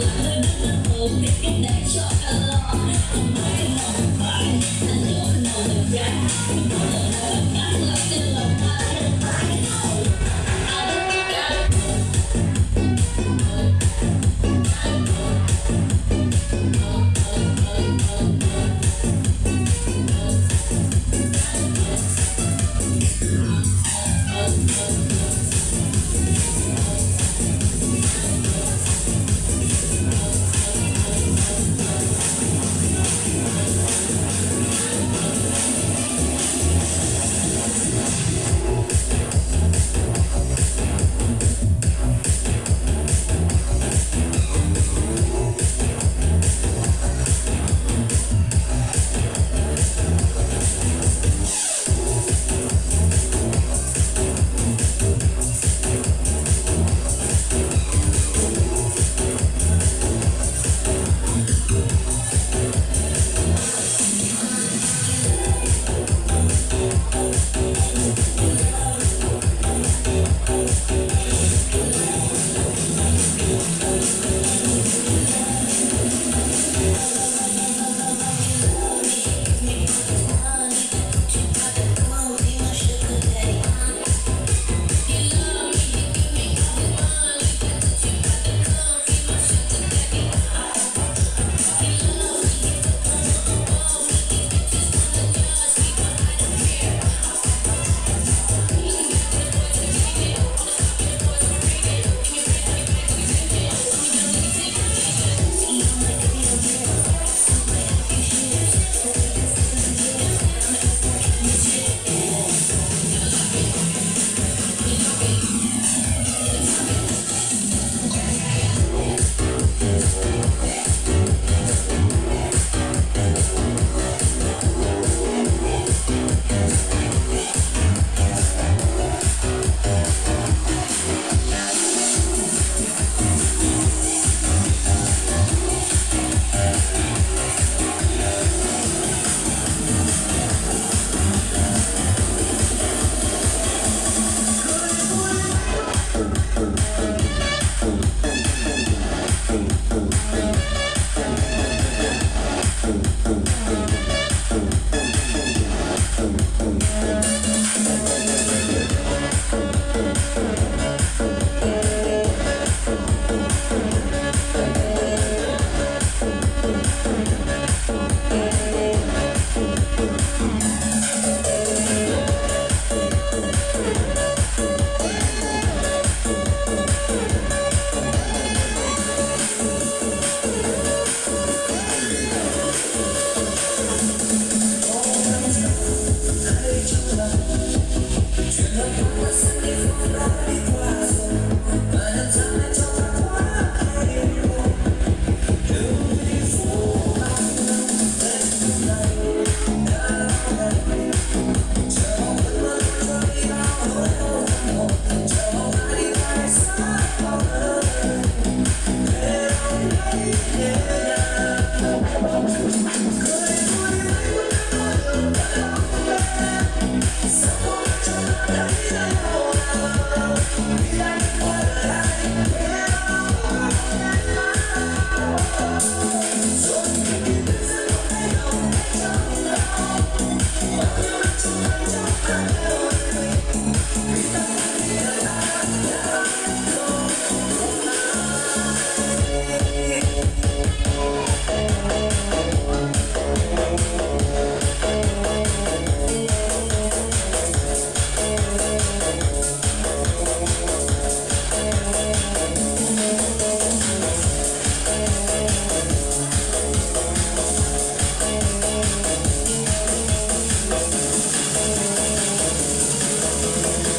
Thank